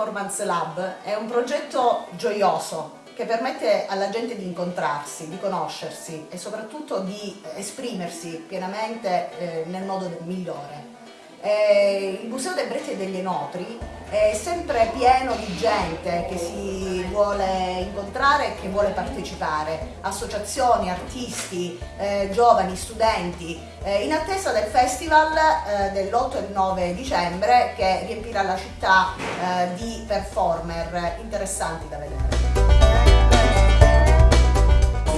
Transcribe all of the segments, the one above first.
Performance Lab è un progetto gioioso che permette alla gente di incontrarsi, di conoscersi e soprattutto di esprimersi pienamente eh, nel modo migliore. Eh, il Museo dei Breti e degli Enotri è sempre pieno di gente che si vuole incontrare e che vuole partecipare, associazioni, artisti, eh, giovani, studenti, eh, in attesa del festival eh, dell'8 e 9 dicembre che riempirà la città eh, di performer interessanti da vedere.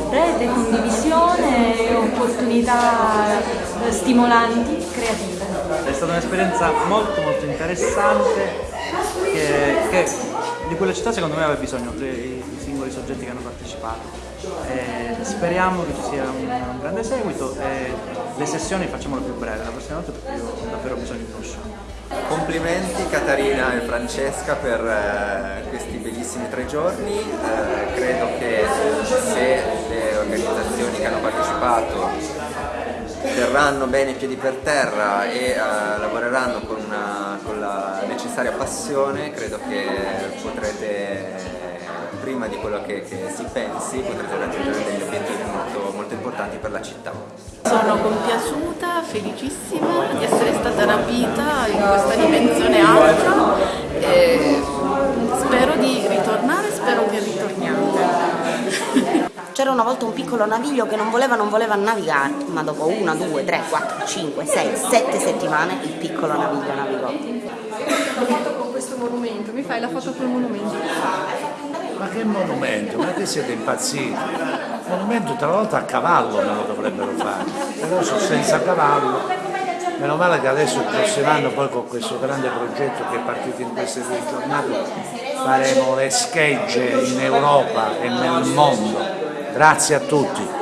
Rete, condivisione, opportunità stimolanti, creative. È stata un'esperienza molto molto interessante che, che, di cui la città secondo me aveva bisogno, i, i singoli soggetti che hanno partecipato. E speriamo che ci sia un, un, grande seguito e le sessioni facciamole più brevi la prossima volta perché io ho davvero bisogno di uno show. Complimenti Caterina e Francesca per eh, questi bellissimi tre giorni, eh, credo che se le organizzazioni che hanno partecipato terranno bene i piedi per terra e uh, lavoreranno con, una, con, la necessaria passione, credo che potrete, prima di quello che, che si pensi, potrete raggiungere degli obiettivi molto, molto importanti per la città. Sono compiaciuta, felicissima di essere stata rapita in questa dimensione alta e spero di ritornare, spero che ritorniate. C'era una volta un piccolo naviglio che non voleva, non voleva navigare, ma dopo una, due, tre, quattro, cinque, sei, sette settimane il piccolo naviglio navigò. La foto con questo monumento, mi fai la foto col monumento? Ma che monumento? Ma che siete impazziti? Il monumento tra l'altro a cavallo me lo dovrebbero fare, però sono senza cavallo. Meno male che adesso il prossimo anno poi con questo grande progetto che è partito in queste due giornate faremo le schegge in Europa e nel mondo Grazie a tutti.